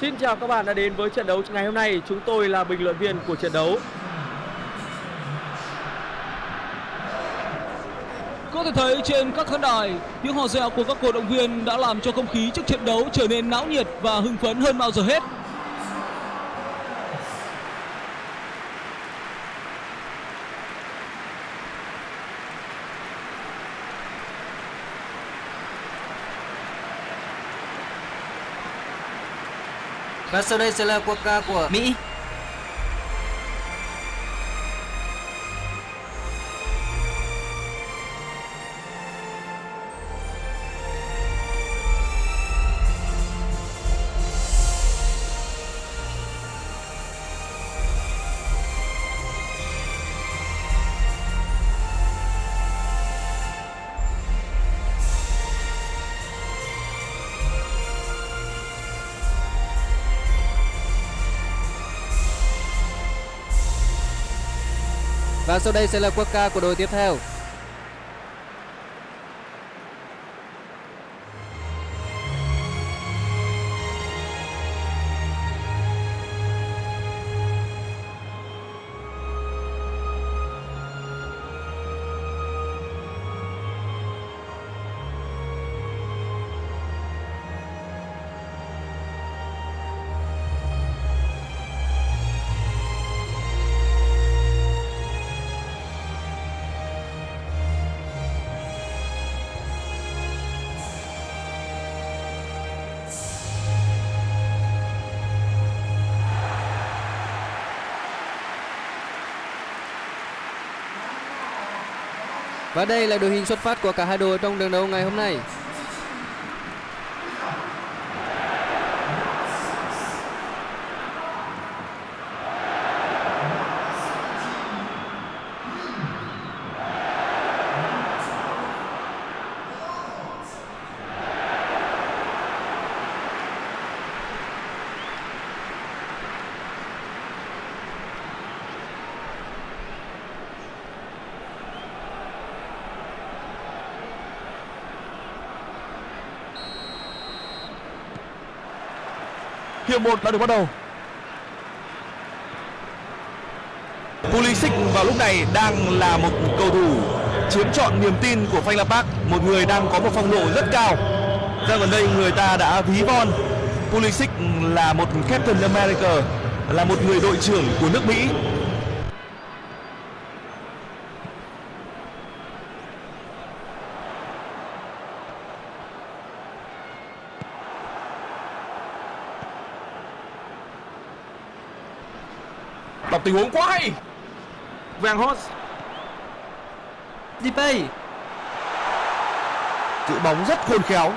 Xin chào các bạn đã đến với trận đấu ngày hôm nay. Chúng tôi là bình luận viên của trận đấu. Có thể thấy trên các khán đài, tiếng hò reo của các cổ động viên đã làm cho không khí trước trận đấu trở nên náo nhiệt và hưng phấn hơn bao giờ hết. Và sau đây sẽ là quốc ca của Mỹ. Và sau đây sẽ là quốc ca của đội tiếp theo. Và đây là đội hình xuất phát của cả hai đội trong trận đấu ngày hôm nay. Hiệp 1 đã được bắt đầu. Pulisic vào lúc này đang là một cầu thủ chiếm trọn niềm tin của Phanh Park, một người đang có một phong độ rất cao. Ra gần đây người ta đã ví von Pulisic là một Captain America, là một người đội trưởng của nước Mỹ. Tình huống quá hay. Van Hos Depay. giữ bóng rất khôn khéo.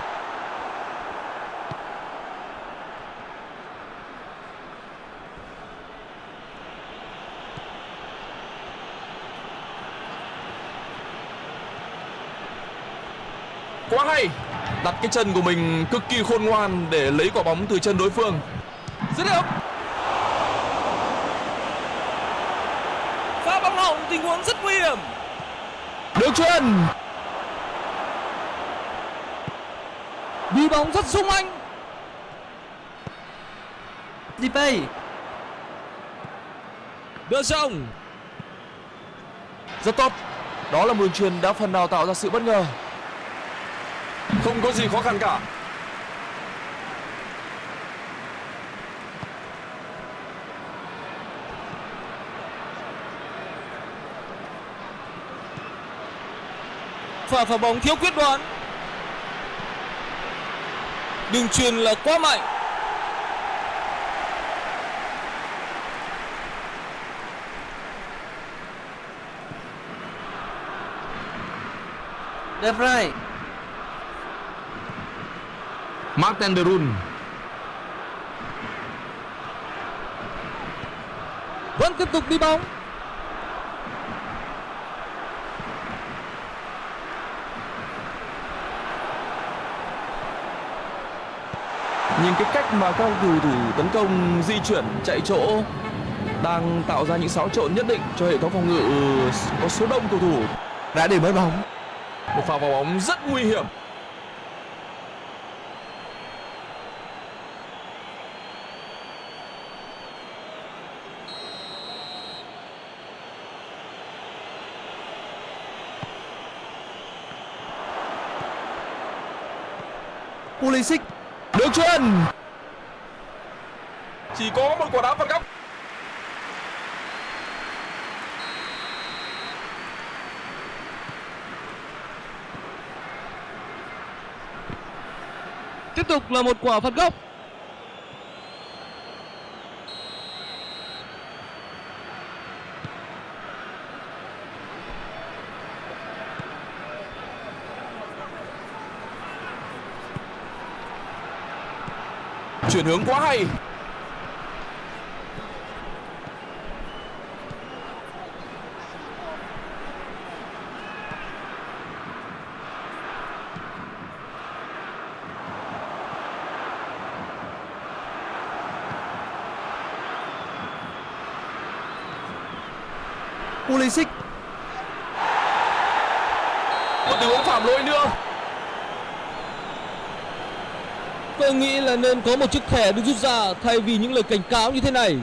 Quá hay. Đặt cái chân của mình cực kỳ khôn ngoan để lấy quả bóng từ chân đối phương. Dứt điểm. Hỏng tình huống rất nguy hiểm. Được chuyền. Đi bóng rất sung anh. Depay. Đưa rộng. Rất tốt. Đó là một đường truyền đã phần nào tạo ra sự bất ngờ. Không có gì khó khăn cả. Pha phá bóng thiếu quyết đoán. Đường truyền là quá mạnh. De Vrij. Martin de Roon. Vẫn tiếp tục đi bóng. nhưng cái cách mà các cầu thủ tấn công di chuyển chạy chỗ đang tạo ra những xáo trộn nhất định cho hệ thống phòng ngự ừ, có số đông cầu thủ. Đã để mất bóng. Một pha vào bóng rất nguy hiểm. Pulisic Đường chuyền Chỉ có một quả đá phạt góc. Tiếp tục là một quả phạt góc. Chuyển hướng quá hay. Pulisic Một tình huống phạm lỗi nữa. Tôi nghĩ là nên có một chiếc thẻ được rút ra thay vì những lời cảnh cáo như thế này.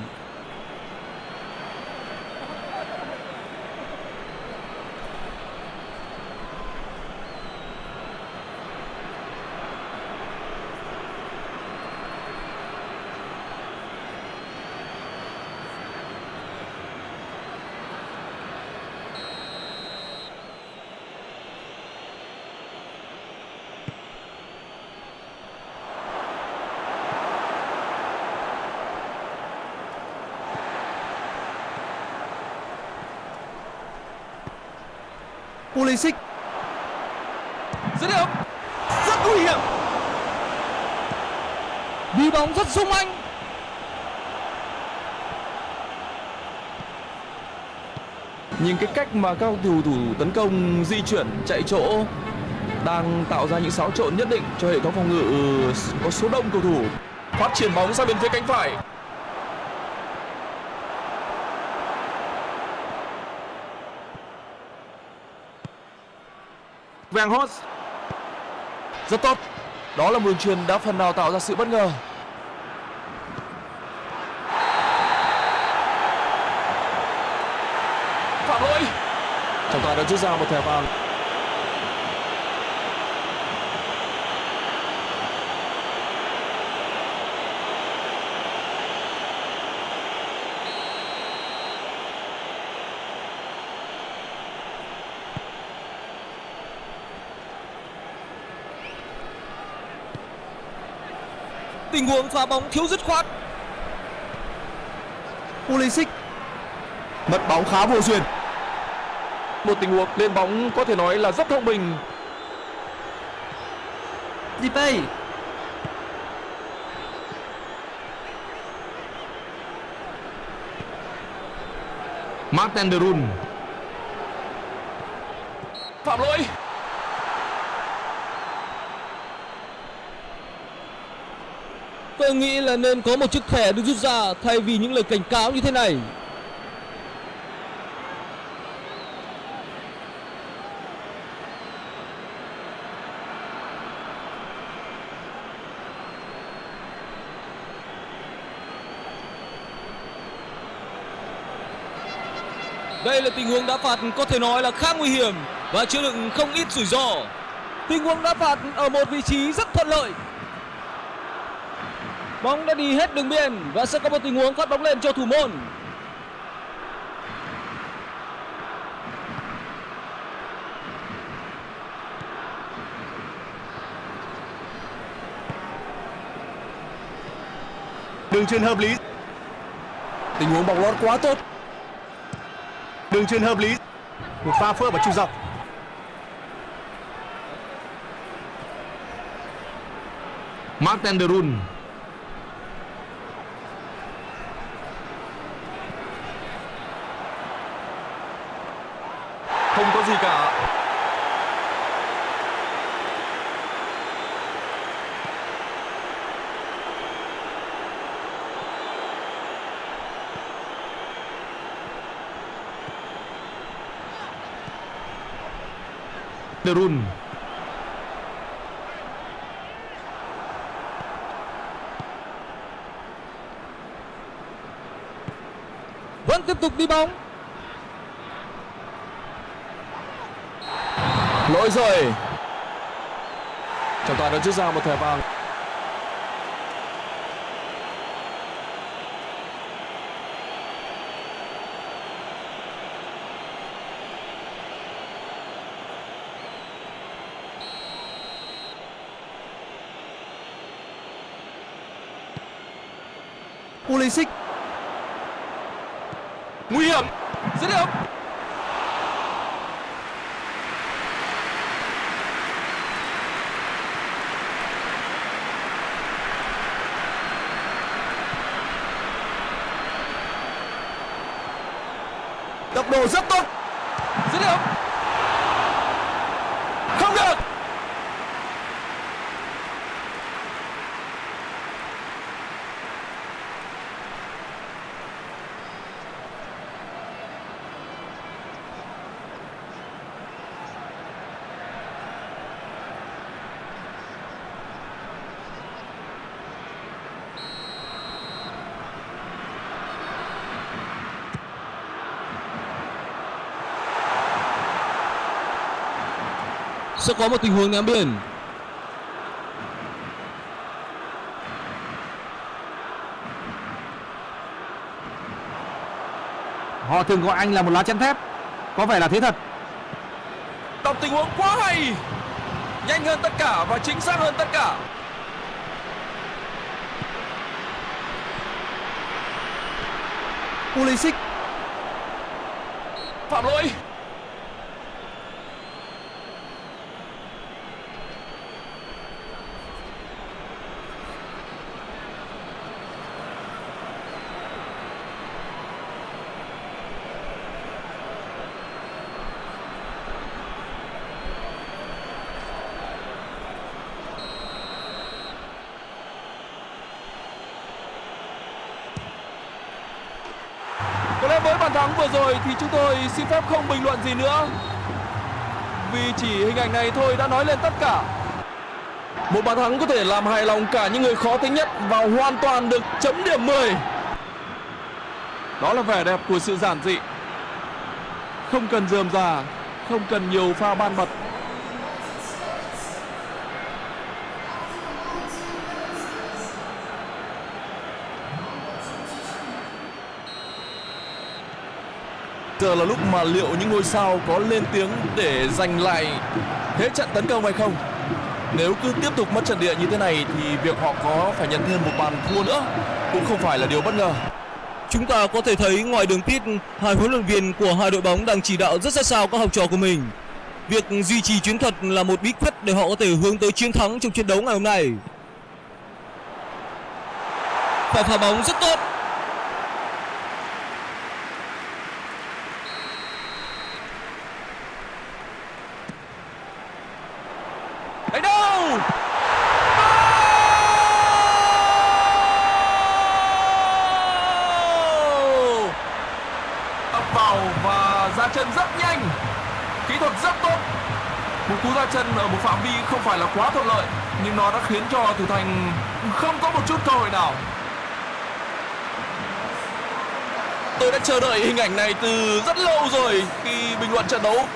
Pulisic Dứt điểm. Rất nguy hiểm Đi bóng rất sung anh. Nhìn cái cách mà các cầu thủ thủ tấn công, di chuyển, chạy chỗ đang tạo ra những xáo trộn nhất định cho hệ thống phòng ngự, có số đông cầu thủ. Phát triển bóng sang bên phía cánh phải. Van Hos rất tốt. Đó là một đường truyền đã phần nào tạo ra sự bất ngờ. Phạm lỗi. Trọng tài đã rút ra một thẻ vàng. Tình huống phá bóng thiếu dứt khoát. Pulisic Mất bóng khá vô duyên. Một tình huống lên bóng có thể nói là rất thông minh. Depay Martin de Roon Phạm lỗi. Tôi nghĩ là nên có một chiếc thẻ được rút ra thay vì những lời cảnh cáo như thế này. Đây là tình huống đá phạt có thể nói là khá nguy hiểm và chứa đựng không ít rủi ro. Tình huống đá phạt ở một vị trí rất thuận lợi. Bóng đã đi hết đường biên và sẽ có một tình huống phát bóng lên cho thủ môn. Đường truyền hợp lý Tình huống bóng lót quá tốt. Đường truyền hợp lý Một pha phơ vào trung dọc Martin de Roon Không có gì cả. Cameroon. Vẫn tiếp tục đi bóng. lỗi rồi. Trọng tài đã rút ra một thẻ vàng. Pulisic Nguy hiểm. Dứt điểm. tốc độ rất tốt Dứt điểm. Không được. Sẽ có một tình huống ném biên. họ thường gọi anh là một lá chắn thép có vẻ là thế thật Đọc tình huống quá hay. Nhanh hơn tất cả và chính xác hơn tất cả. Pulisic Phạm lỗi. Với bàn thắng vừa rồi thì chúng tôi xin phép không bình luận gì nữa. Vì chỉ hình ảnh này thôi đã nói lên tất cả. Một bàn thắng có thể làm hài lòng cả những người khó tính nhất và hoàn toàn được chấm điểm 10. Đó là vẻ đẹp của sự giản dị. Không cần rườm rà, không cần nhiều pha ban bật. Giờ là lúc mà liệu những ngôi sao có lên tiếng để giành lại thế trận tấn công hay không? Nếu cứ tiếp tục mất trận địa như thế này thì việc họ có phải nhận thêm một bàn thua nữa cũng không phải là điều bất ngờ. Chúng ta có thể thấy ngoài đường pit, hai huấn luyện viên của hai đội bóng đang chỉ đạo rất sát sao các học trò của mình. Việc duy trì chiến thuật là một bí quyết để họ có thể hướng tới chiến thắng trong trận đấu ngày hôm nay. Pha phá bóng rất tốt. Khiến cho thủ thành không có một chút cơ hội nào. Tôi đã chờ đợi hình ảnh này từ rất lâu rồi khi bình luận trận đấu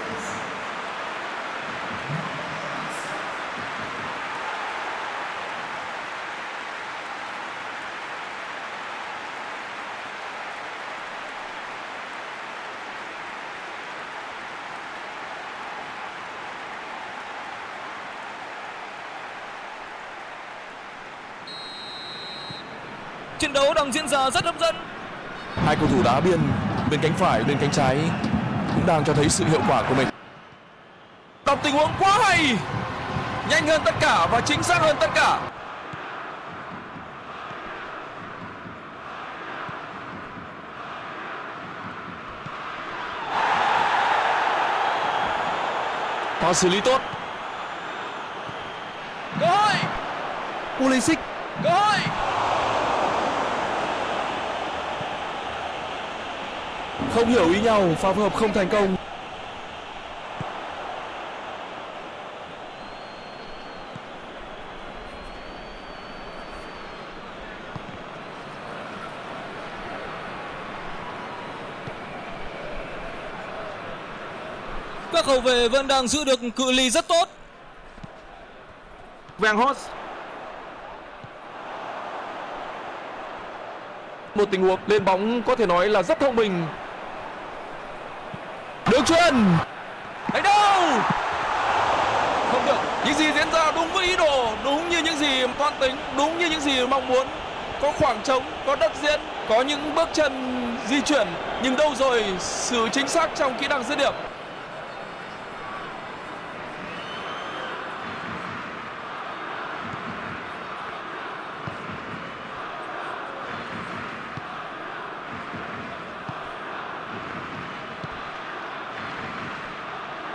Trận đấu đang diễn ra rất hấp dẫn. Hai cầu thủ đá biên bên cánh phải bên cánh trái cũng đang cho thấy sự hiệu quả của mình. Đọc tình huống quá hay. Nhanh hơn tất cả và chính xác hơn tất cả. Pha xử lý tốt. Cơ hội, Pulisic cơ hội. Không hiểu ý nhau, pha phối hợp không thành công. Các hậu vệ vẫn đang giữ được cự ly rất tốt. Vàng Hot Một tình huống lên bóng có thể nói là rất thông minh truyền Đánh đâu? Không được. Những gì diễn ra đúng với ý đồ Đúng như những gì toan tính Đúng như những gì mong muốn. Có khoảng trống, có đất diễn, có những bước chân di chuyển. Nhưng đâu rồi sự chính xác trong kỹ năng dứt điểm.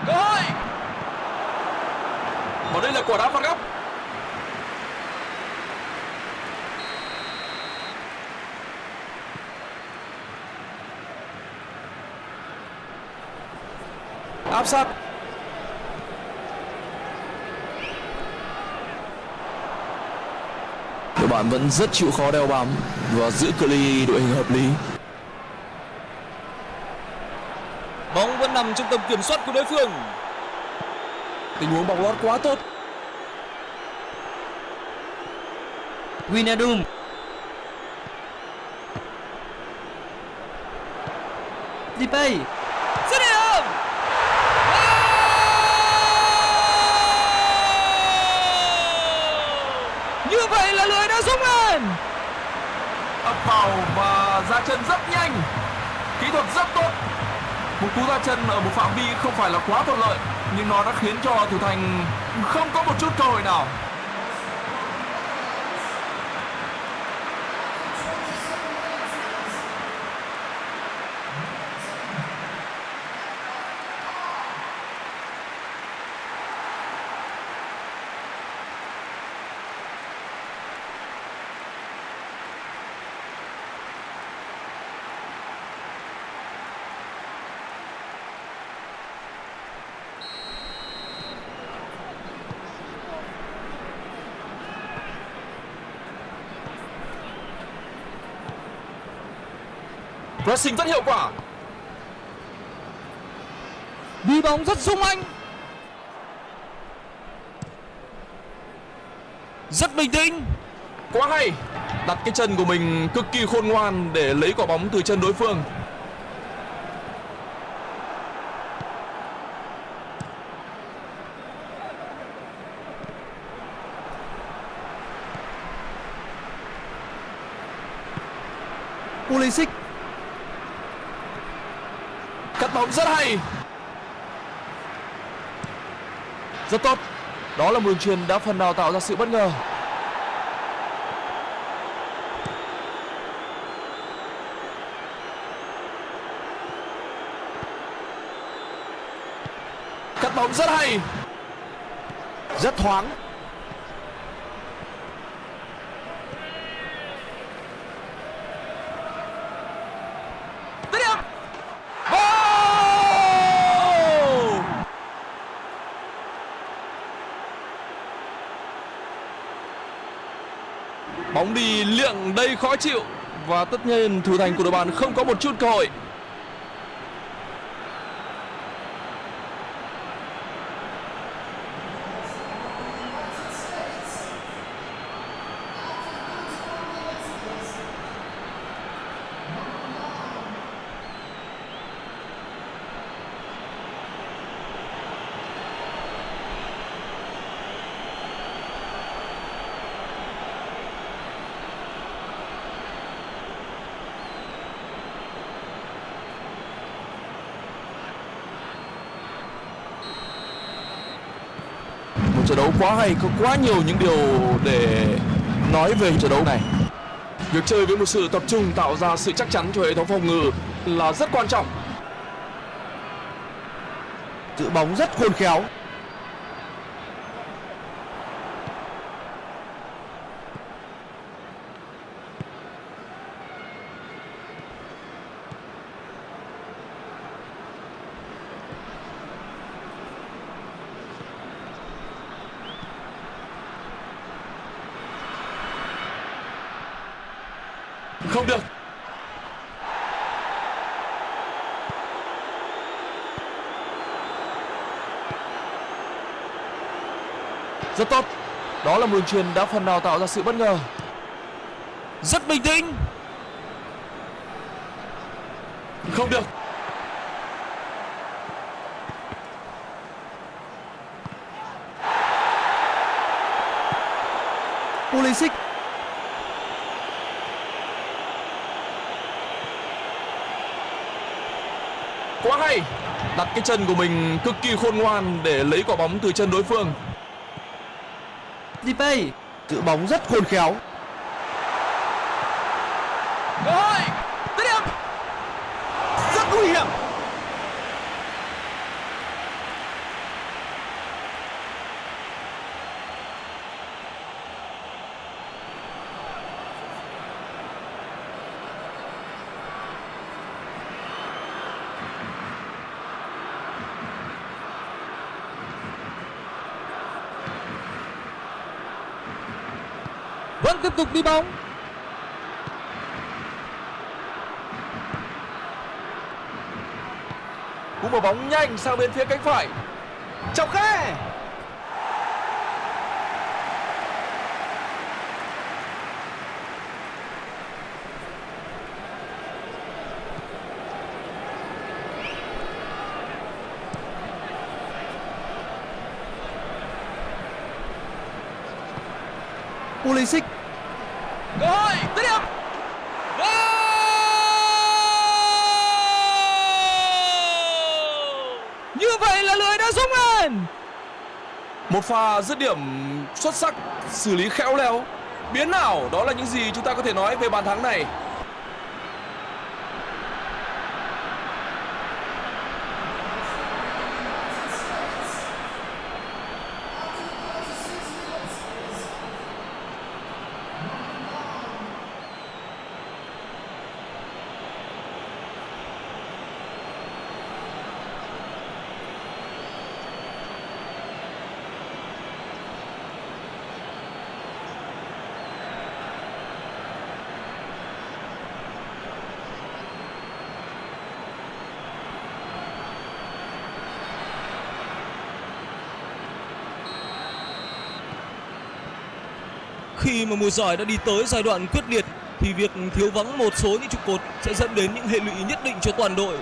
cơ hội và đây là quả đá phạt góc. Áp sát. Đội bạn vẫn rất chịu khó đeo bám và giữ cự ly đội hình hợp lý. Bóng vẫn nằm trong tầm kiểm soát của đối phương. tình huống bóng lót quá tốt Winadum. Depay Dứt. Như vậy là lưới đã rung lên. ập vào và ra chân rất nhanh, kỹ thuật rất tốt. Một cú ra chân ở một phạm vi không phải là quá thuận lợi, nhưng nó đã khiến cho thủ thành không có một chút cơ hội nào. Pressing rất hiệu quả Đi bóng rất sung anh. Rất bình tĩnh. quá hay đặt cái chân của mình cực kỳ khôn ngoan để lấy quả bóng từ chân đối phương Pulisic cắt bóng rất hay. Rất tốt. Đó là một đường truyền đã phần nào tạo ra sự bất ngờ. Cắt bóng rất hay. Rất thoáng Dứt điểm Goal! Bóng đi đầy khó chịu và tất nhiên, thủ thành của đội bạn không có một chút cơ hội. Một trận đấu quá hay, có quá nhiều những điều để nói về trận đấu này. Việc chơi với một sự tập trung tạo ra sự chắc chắn cho hệ thống phòng ngự là rất quan trọng. giữ bóng rất khôn khéo Đó là một đường truyền đã phần nào tạo ra sự bất ngờ. Rất bình tĩnh. Không được. Pulisic. Quá hay. Đặt cái chân của mình cực kỳ khôn ngoan để lấy quả bóng từ chân đối phương. Dipay giữ bóng rất khôn khéo cơ hội dứt điểm rất nguy hiểm vẫn tiếp tục đi bóng. Cú mở bóng nhanh sang bên phía cánh phải. Chọc khe Pulisic cơ hội dứt điểm Như vậy là lưới đã rung lên một pha dứt điểm xuất sắc, xử lý khéo léo. Biến nào đó là những gì chúng ta có thể nói về bàn thắng này Khi mà mùa giải đã đi tới giai đoạn quyết liệt, thì việc thiếu vắng một số những trụ cột sẽ dẫn đến những hệ lụy nhất định cho toàn đội.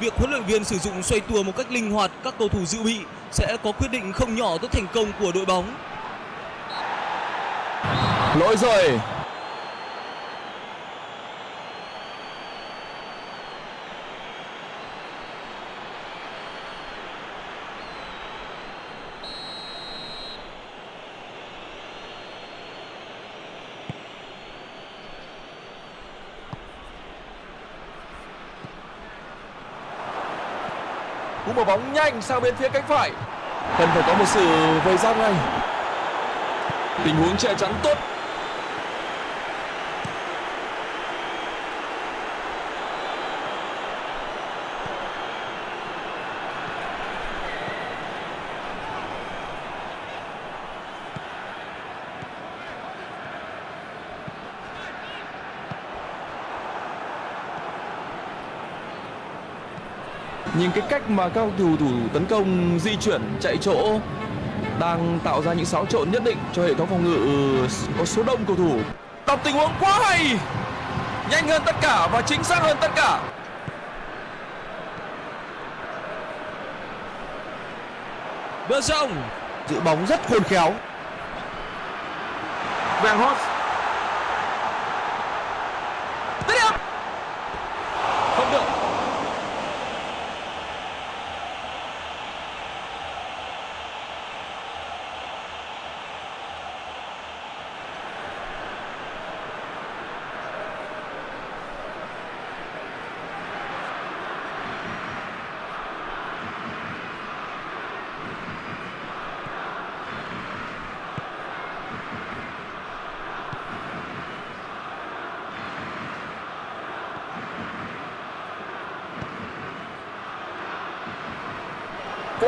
Việc huấn luyện viên sử dụng xoay tua một cách linh hoạt, các cầu thủ dự bị sẽ có quyết định không nhỏ tới thành công của đội bóng. lỗi rồi quả bóng nhanh sang bên phía cánh phải. Cần phải có một sự vây giáp ngay. Tình huống che chắn tốt. Nhìn cái cách mà các cầu thủ thủ tấn công di chuyển chạy chỗ đang tạo ra những xáo trộn nhất định cho hệ thống phòng ngự có số đông cầu thủ. Đọc tình huống quá hay! Nhanh hơn tất cả và chính xác hơn tất cả. De Jong giữ bóng rất khôn khéo. Van Hot dứt điểm không được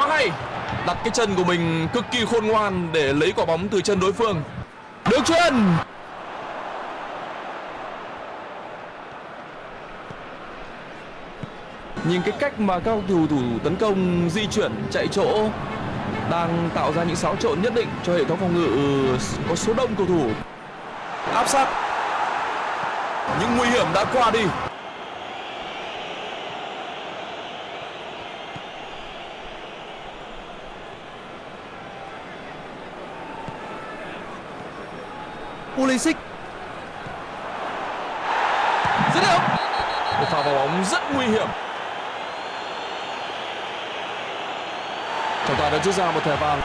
quá hay. Đặt cái chân của mình cực kỳ khôn ngoan để lấy quả bóng từ chân đối phương. Được chuyền. Nhìn cái cách mà các cầu thủ tấn công di chuyển, chạy chỗ, đang tạo ra những xáo trộn nhất định cho hệ thống phòng ngự ừ, có số đông cầu thủ. Áp sát. Những nguy hiểm đã qua đi. Pulisic. Dứt điểm. Một pha vào bóng rất nguy hiểm. Trọng tài đã rút ra một thẻ vàng.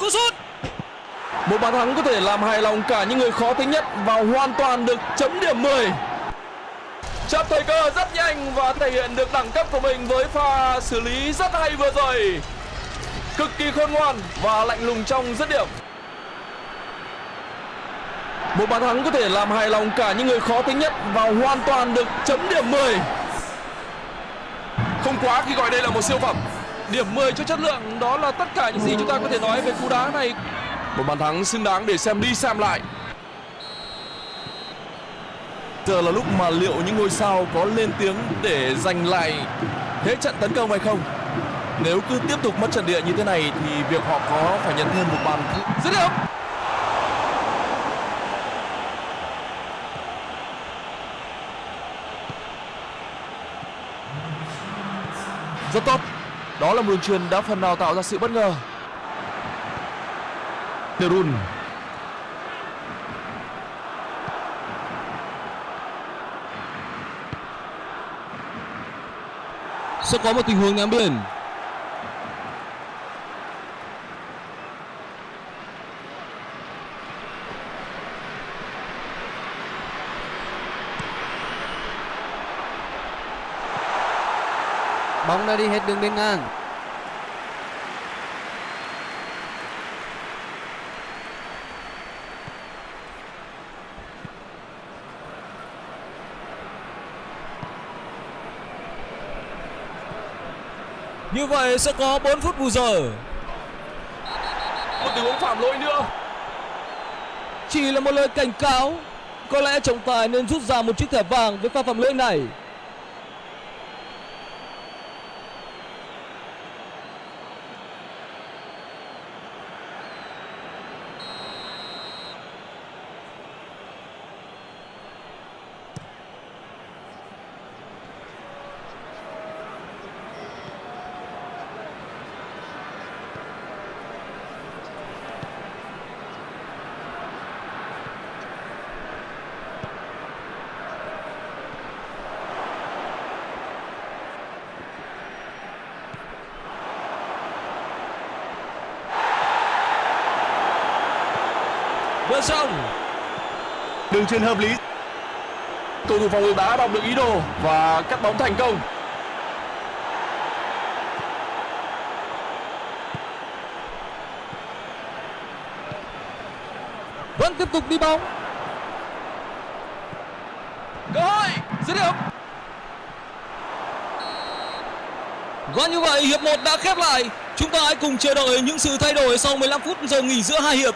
Cú sút Một bàn thắng có thể làm hài lòng cả những người khó tính nhất và hoàn toàn được chấm điểm 10. Chạm thời cơ rất nhanh và thể hiện được đẳng cấp của mình với pha xử lý rất hay vừa rồi. Cực kỳ khôn ngoan và lạnh lùng trong dứt điểm. Một bàn thắng có thể làm hài lòng cả những người khó tính nhất và hoàn toàn được chấm điểm 10. Không quá khi gọi đây là một siêu phẩm. Điểm 10 cho chất lượng đó là tất cả những gì chúng ta có thể nói về cú đá này. Một bàn thắng xứng đáng để xem đi xem lại. Giờ là lúc mà liệu những ngôi sao có lên tiếng để giành lại thế trận tấn công hay không? Nếu cứ tiếp tục mất trận địa như thế này thì việc họ có phải nhận thêm một bàn dứt điểm. Rất tốt đó là một đường truyền đã phần nào tạo ra sự bất ngờ. Derun sẽ có một tình huống ném biển Bóng đã đi hết đường biên ngang. như vậy sẽ có 4 phút bù giờ. Một tình huống phạm lỗi nữa. Chỉ là một lời cảnh cáo có lẽ trọng tài nên rút ra một chiếc thẻ vàng với pha phạm lỗi này xong Đường truyền hợp lý. Cầu thủ phòng ngự đã đọc được ý đồ và cắt bóng thành công. Vẫn tiếp tục đi bóng. Cơ hội dứt điểm. Và như vậy hiệp 1 đã khép lại. Chúng ta hãy cùng chờ đợi những sự thay đổi sau 15 phút giờ nghỉ giữa hai hiệp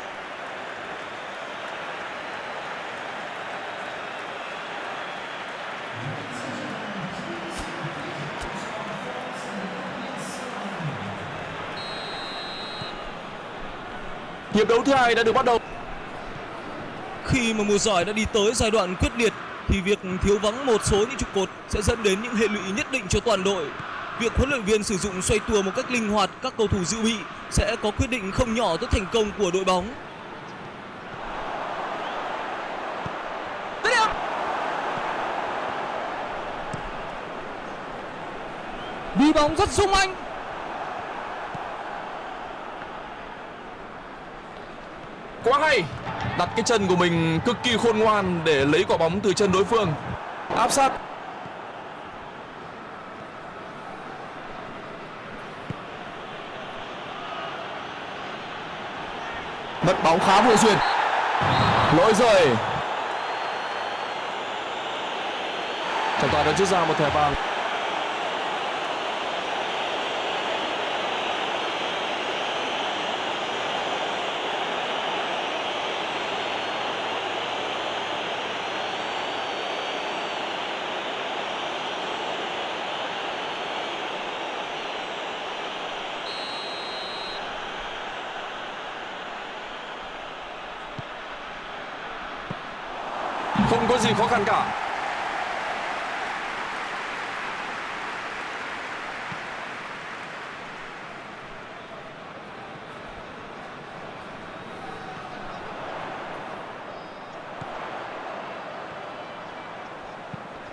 Hiệp đấu thứ hai đã được bắt đầu Khi mà mùa giải đã đi tới giai đoạn quyết liệt thì việc thiếu vắng một số những trụ cột sẽ dẫn đến những hệ lụy nhất định cho toàn đội. Việc huấn luyện viên sử dụng xoay tua một cách linh hoạt các cầu thủ dự bị sẽ có quyết định không nhỏ tới thành công của đội bóng. Đi bóng rất sung anh. Quá hay Đặt cái chân của mình cực kỳ khôn ngoan để lấy quả bóng từ chân đối phương. Áp sát. Mất bóng khá vừa xuyên Lỗi rời. Trọng tài đã rút ra một thẻ vàng. có gì khó khăn cả.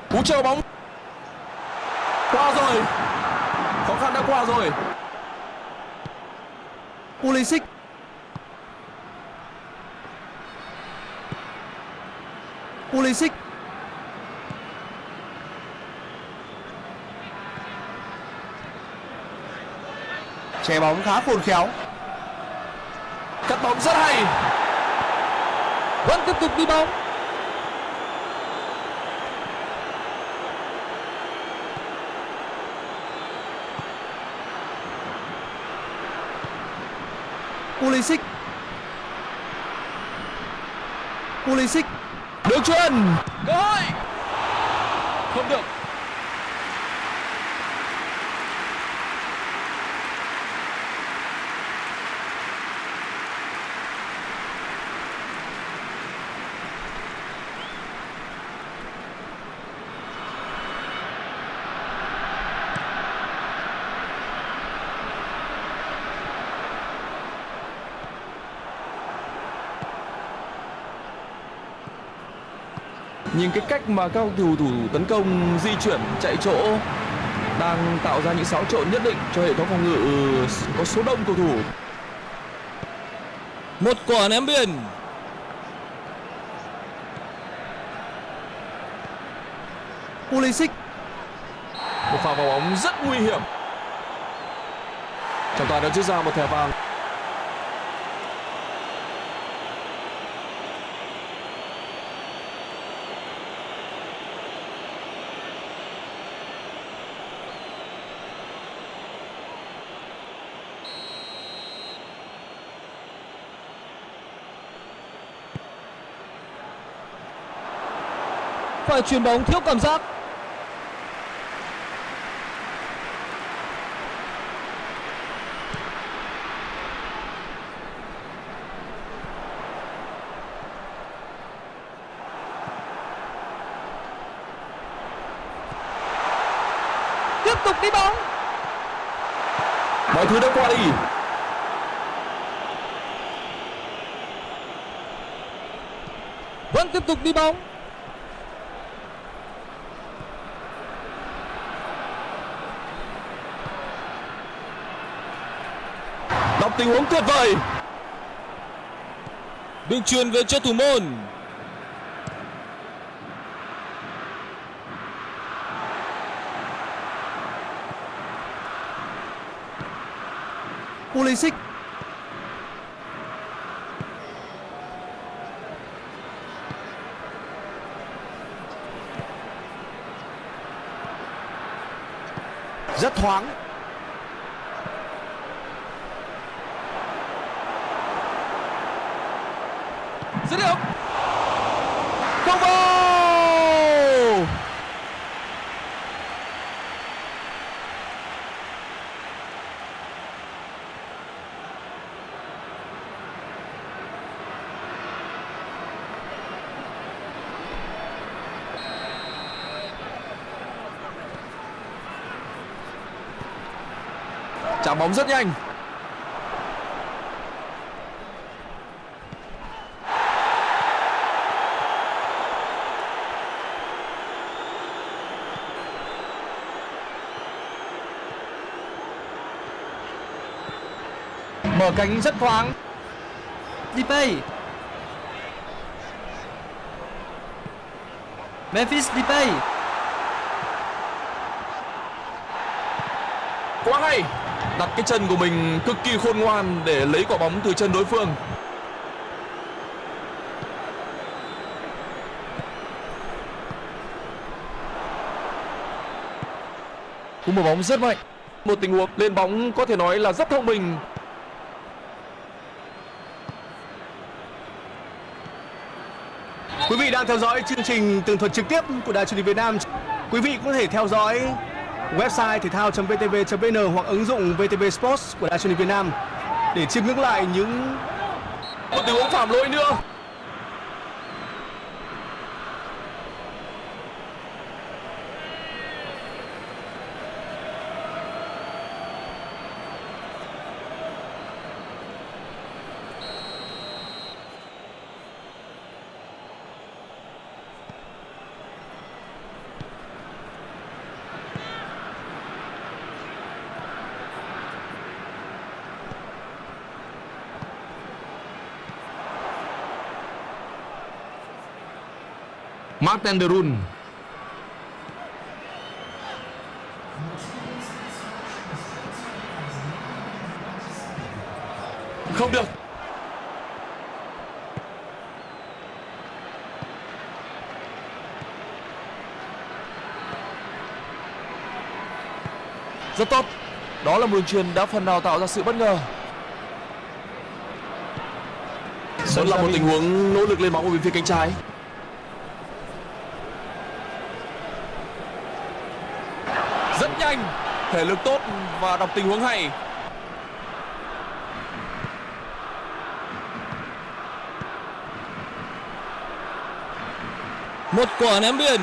Cú chờ bóng. Qua rồi. Khó khăn đã qua rồi. Pulisic. Pulisic. Che bóng khá khôn khéo. Cắt bóng rất hay. Vẫn tiếp tục đi bóng. Pulisic. Pulisic đường cơ hội. Không được. Nhìn cái cách mà các cầu thủ thủ tấn công di chuyển chạy chỗ đang tạo ra những xáo trộn nhất định cho hệ thống phòng ngự có số đông cầu thủ. Một quả ném biên. Pulisic. Một pha vào bóng rất nguy hiểm. Trọng tài đã rút ra một thẻ vàng Phải chuyền bóng thiếu cảm giác. Tiếp tục đi bóng. Mọi thứ đã qua đi. Vẫn tiếp tục đi bóng đọc tình huống tuyệt vời. Đường chuyền về cho thủ môn. Pulisic. Rất thoáng dứt điểm không vào chạm bóng rất nhanh. Mở cánh rất thoáng. Depay. Memphis Depay. Quá hay đặt cái chân của mình cực kỳ khôn ngoan để lấy quả bóng từ chân đối phương. Cú mở bóng rất mạnh. Một tình huống lên bóng có thể nói là rất thông minh. Quý vị đang theo dõi chương trình tường thuật trực tiếp của Đài truyền hình Việt Nam. Quý vị có thể theo dõi website thể thao.vtv.vn hoặc ứng dụng VTV Sports của Đài truyền hình Việt Nam để chiêm ngưỡng lại những một tình huống phạm lỗi nữa. Martin de Roon Không được. Rất tốt. Đó là một đường truyền đã phần nào tạo ra sự bất ngờ. Vẫn là một tình huống nỗ lực lên bóng ở bên phía cánh trái. Rất nhanh, thể lực tốt và đọc tình huống hay. Một quả ném biên.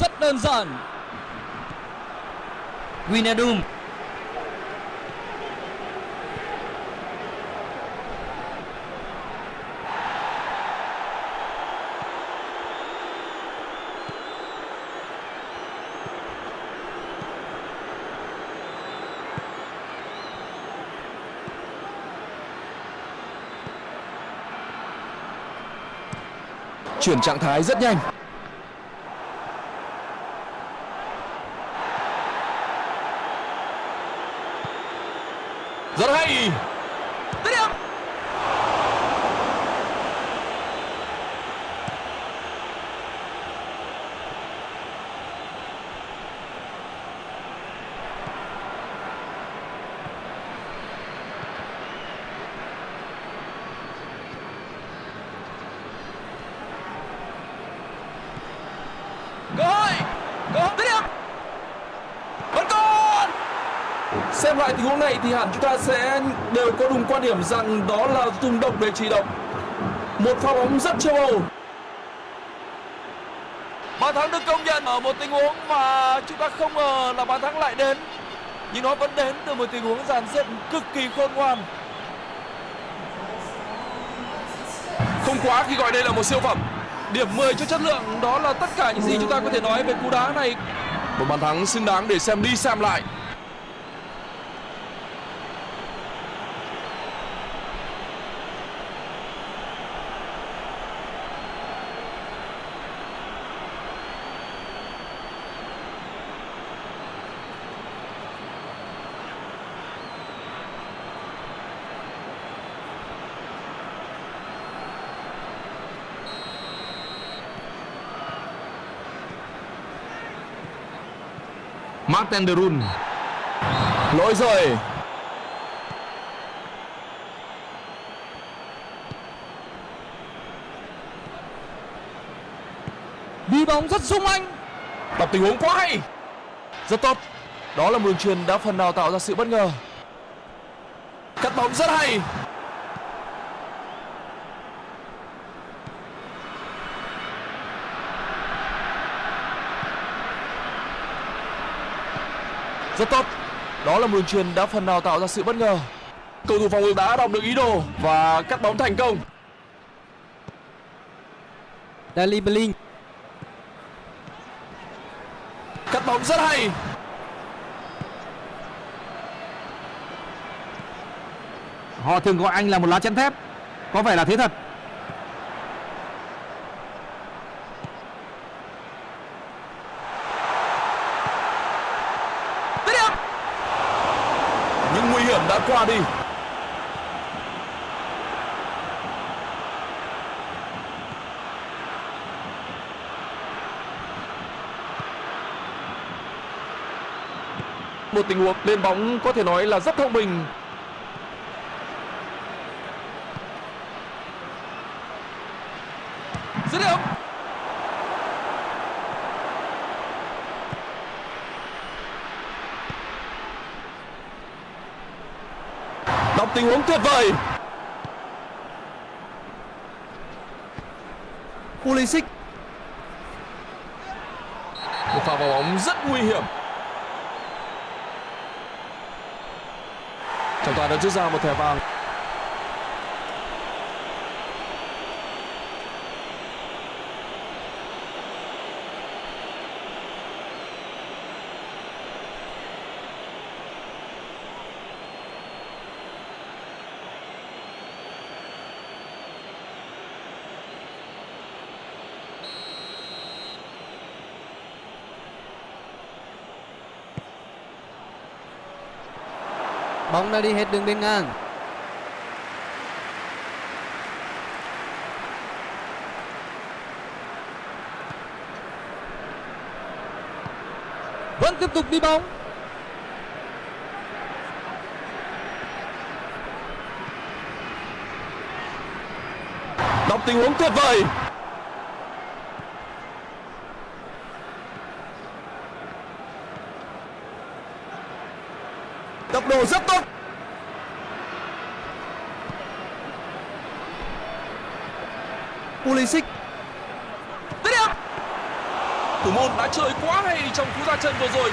Rất đơn giản. Winadum Chuyển trạng thái rất nhanh. Rất hay. Tiếp điểm. cơ hội cơ hội dứt điểm vẫn còn xem lại tình huống này thì hẳn chúng ta sẽ đều có đúng quan điểm rằng đó là dùng độc để trị độc một pha bóng rất châu âu. Bàn thắng được công nhận ở một tình huống mà chúng ta không ngờ là bàn thắng lại đến. Nhưng nó vẫn đến từ một tình huống dàn dựng cực kỳ khôn ngoan. Không quá khi gọi đây là một siêu phẩm. Điểm 10 cho chất lượng đó là tất cả những gì chúng ta có thể nói về cú đá này. Một bàn thắng xứng đáng để xem đi xem lại. Martin de Roon Lỗi rồi. Đi bóng rất sung anh. Đọc tình huống quá hay. Rất tốt. Đó là một đường truyền đã phần nào tạo ra sự bất ngờ. Cắt bóng rất hay. Rất tốt. Đó là một đường truyền đã phần nào tạo ra sự bất ngờ. Cầu thủ phòng ngự đã đọc được ý đồ và cắt bóng thành công. Dali Blin Cắt bóng rất hay. Họ thường gọi anh là một lá chắn thép Có vẻ là thế thật Dứt điểm. Những nguy hiểm đã qua đi. Một tình huống lên bóng có thể nói là rất thông minh. Dứt điểm. Đọc tình huống tuyệt vời. Pulisic Một pha vào bóng rất nguy hiểm. Toàn đã rút ra một thẻ vàng. Bóng đã đi hết đường biên ngang. Vẫn tiếp tục đi bóng. đọc tình huống tuyệt vời tốc độ rất tốt Pulisic Tiếp điểm thủ môn đã chơi quá hay trong cú ra chân vừa rồi.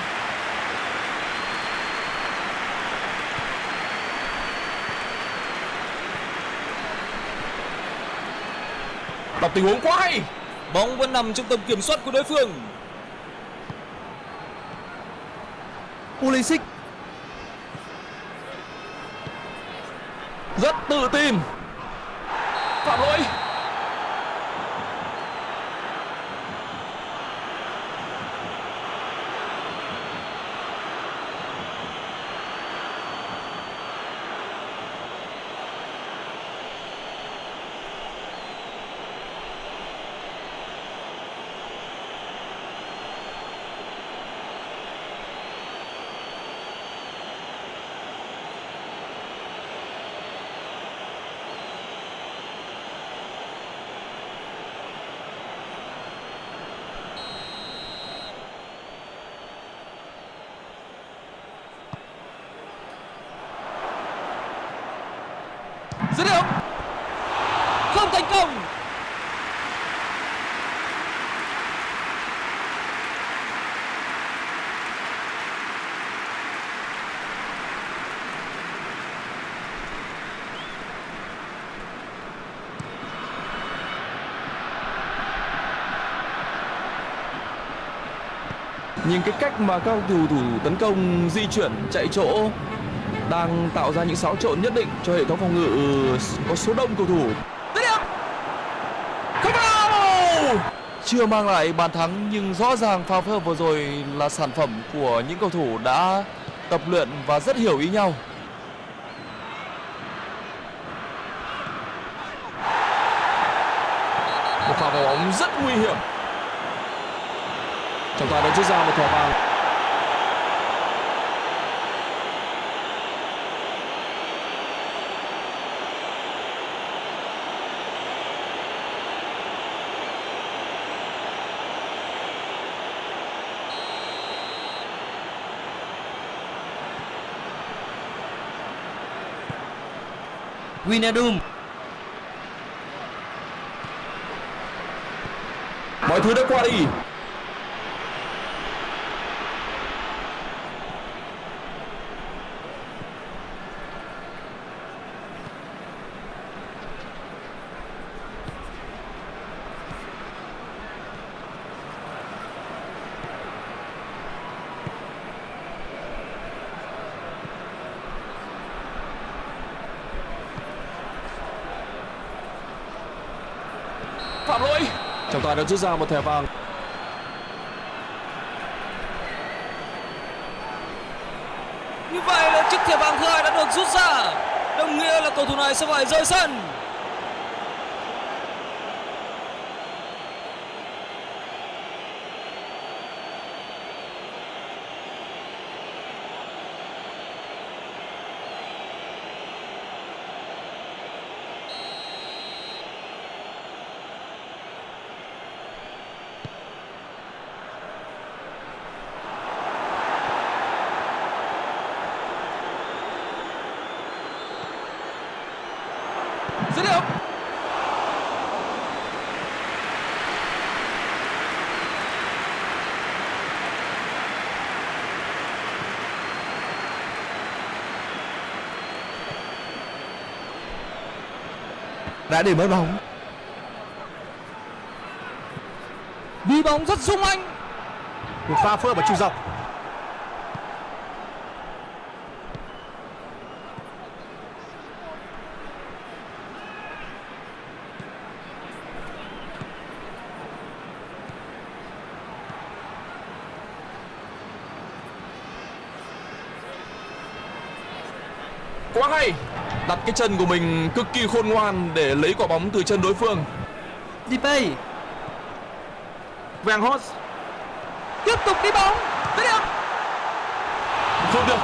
Đọc tình huống quá hay. Bóng vẫn nằm trong tầm kiểm soát của đối phương. Pulisic. Rất tự tin. Phạm lỗi dứt điểm Không thành công nhưng cái cách mà các cầu thủ tấn công, di chuyển, chạy chỗ, đang tạo ra những xáo trộn nhất định cho hệ thống phòng ngự, có số đông cầu thủ. Không vào! Chưa mang lại bàn thắng, nhưng rõ ràng pha phối hợp vừa rồi là sản phẩm của những cầu thủ đã tập luyện và rất hiểu ý nhau. Một pha vào bóng rất nguy hiểm trọng tài đã rút ra một thẻ vàng. Winadum. Mọi thứ đã qua đi phạm lỗi đã rút ra một thẻ vàng Như vậy là chiếc thẻ vàng thứ hai đã được rút ra. Đồng nghĩa là cầu thủ này sẽ phải rời sân. dứt điểm đã để mất bóng. Đi bóng rất sung anh. Một pha phơ ở trung dọc. Quá hay. Đặt cái chân của mình cực kỳ khôn ngoan để lấy quả bóng từ chân đối phương. Depay Weghorst tiếp tục đi bóng Không được.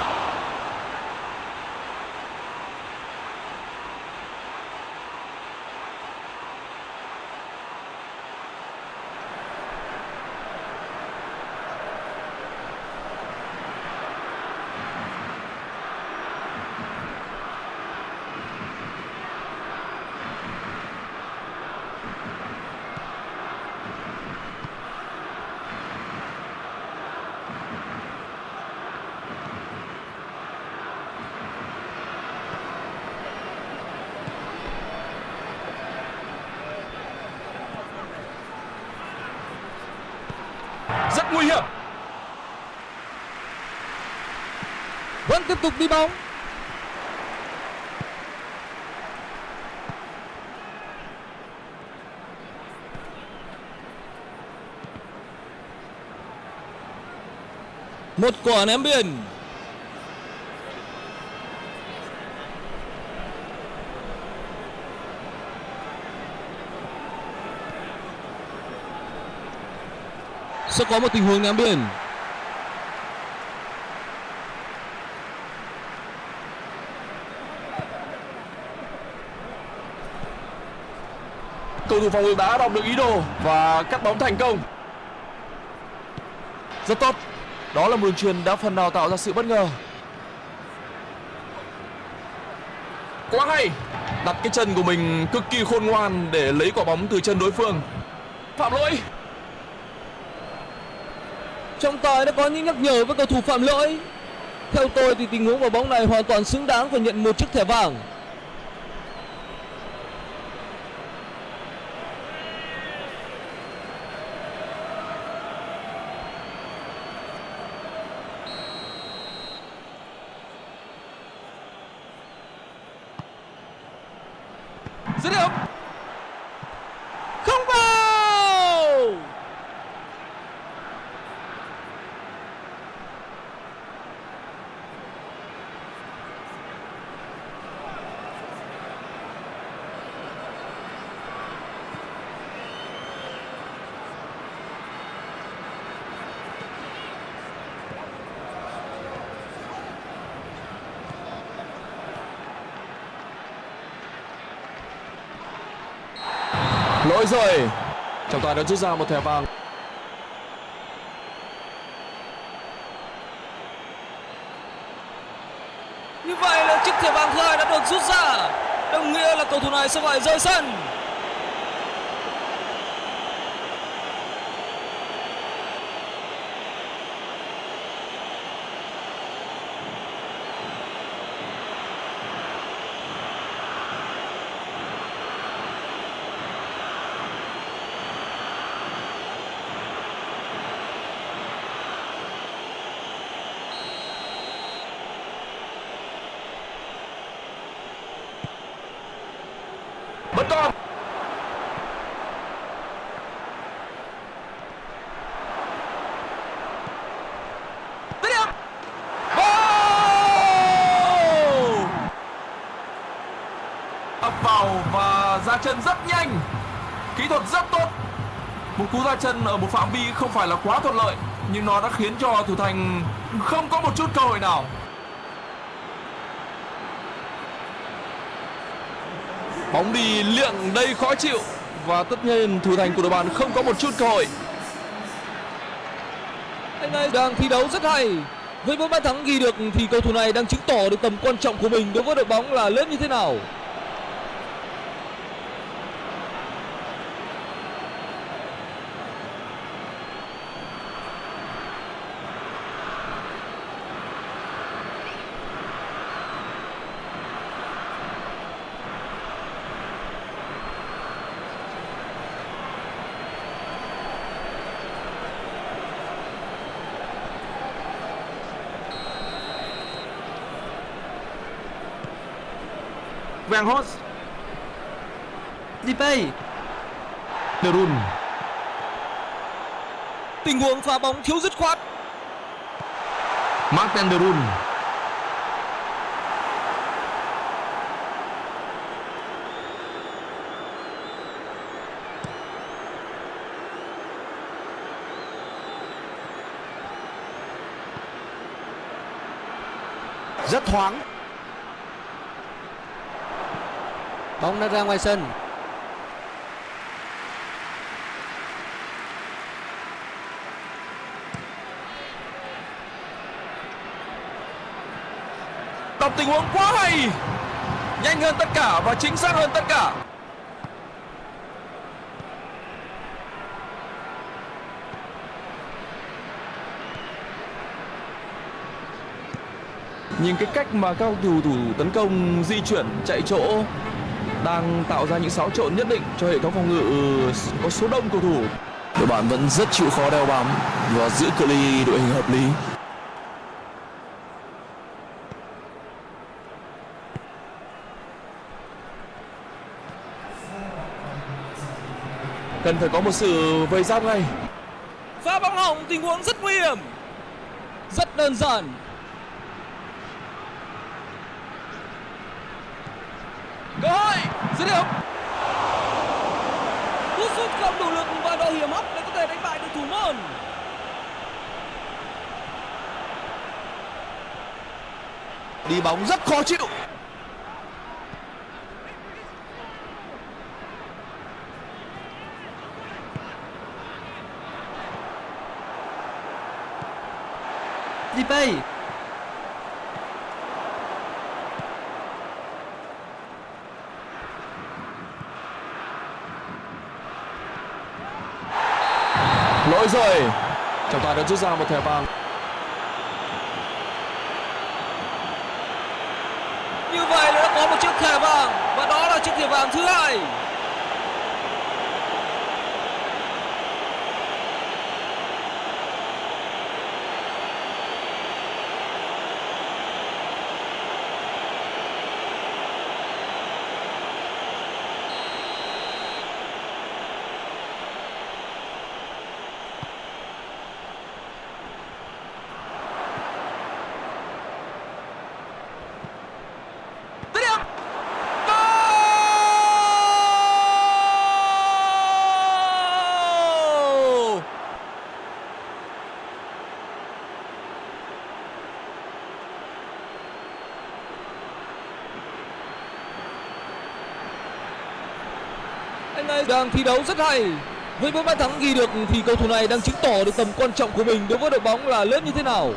Rất nguy hiểm. Vẫn tiếp tục đi bóng. Một quả ném biên. Sẽ có một tình huống ném biên. Cầu thủ phòng ngự đã đọc được ý đồ và cắt bóng thành công. Rất tốt. Đó là một đường truyền đã phần nào tạo ra sự bất ngờ. Quá hay. Đặt cái chân của mình cực kỳ khôn ngoan để lấy quả bóng từ chân đối phương. Phạm lỗi. Trọng tài đã có những nhắc nhở với cầu thủ phạm lỗi. Theo tôi thì tình huống quả bóng này hoàn toàn xứng đáng phải nhận một chiếc thẻ vàng. Dứt điểm. Không vào! Lỗi rồi. Trọng tài đã rút ra một thẻ vàng. Như vậy là chiếc thẻ vàng thứ hai đã được rút ra. Đồng nghĩa là cầu thủ này sẽ phải rời sân. Vẫn còn. Dứt điểm. ập vào và ra chân rất nhanh kỹ thuật rất tốt một cú ra chân ở một phạm vi không phải là quá thuận lợi, nhưng nó đã khiến cho thủ thành không có một chút cơ hội nào bóng đi liệng đây khó chịu và tất nhiên thủ thành của đội bạn không có một chút cơ hội Anh ấy đang thi đấu rất hay. Với bốn bàn thắng ghi được thì cầu thủ này đang chứng tỏ được tầm quan trọng của mình đối với đội bóng là lớn như thế nào. Van Hos. Dipay Derun. Tình huống pha bóng thiếu dứt khoát. Martin Derun rất thoáng. Bóng đã ra ngoài sân. đọc tình huống quá hay. Nhanh hơn tất cả và chính xác hơn tất cả. Nhìn cái cách mà các cầu thủ tấn công di chuyển, chạy chỗ đang tạo ra những xáo trộn nhất định cho hệ thống phòng ngự có số đông cầu thủ đội bạn vẫn rất chịu khó đeo bám và giữ cự ly đội hình hợp lý cần phải có một sự vây giáp ngay Pha bóng hỏng tình huống rất nguy hiểm. Rất đơn giản. cơ hội dứt điểm Cú sút không đủ lực và độ hiểm hóc để có thể đánh bại được thủ môn. đi bóng rất khó chịu Dipay. lỗi rồi đã rút ra một thẻ vàng Như vậy là đã có một chiếc thẻ vàng, và đó là chiếc thẻ vàng thứ hai. dứt điểm Goal! Anh ấy đang thi đấu rất hay. Với bốn bàn thắng ghi được thì cầu thủ này đang chứng tỏ được tầm quan trọng của mình đối với đội bóng là lớn như thế nào.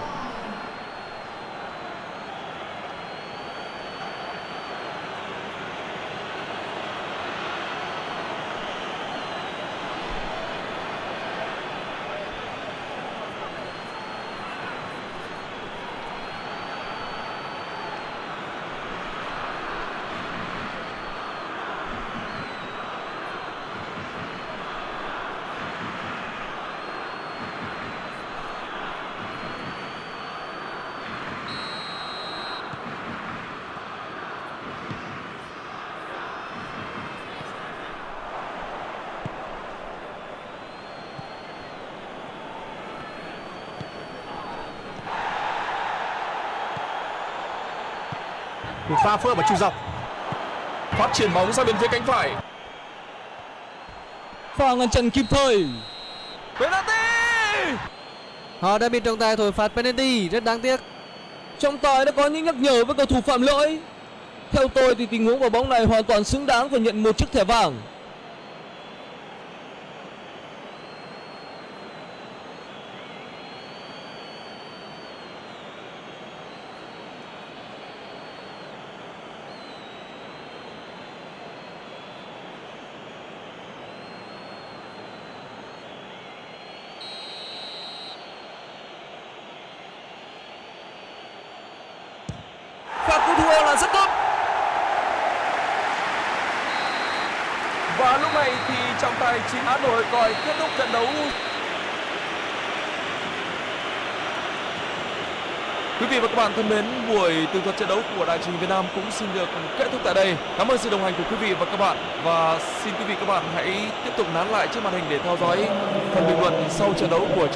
Pha phối hợp ở trung dọc phát triển bóng sang bên phía cánh phải Pha ngăn chặn kịp thời. penalty Họ đã bị trọng tài thổi phạt penalty, rất đáng tiếc. Trọng tài đã có những nhắc nhở với cầu thủ phạm lỗi. Theo tôi thì tình huống quả bóng này hoàn toàn xứng đáng phải nhận một chiếc thẻ vàng. Pha cứu thua là rất tốt. và lúc này thì trọng tài chính án nổi còi kết thúc trận đấu Quý vị và các bạn thân mến, buổi tường thuật trận đấu của Đại trình Việt Nam cũng xin được kết thúc tại đây. Cảm ơn sự đồng hành của quý vị và các bạn và xin quý vị và các bạn hãy tiếp tục nán lại trước màn hình để theo dõi phần bình luận sau trận đấu của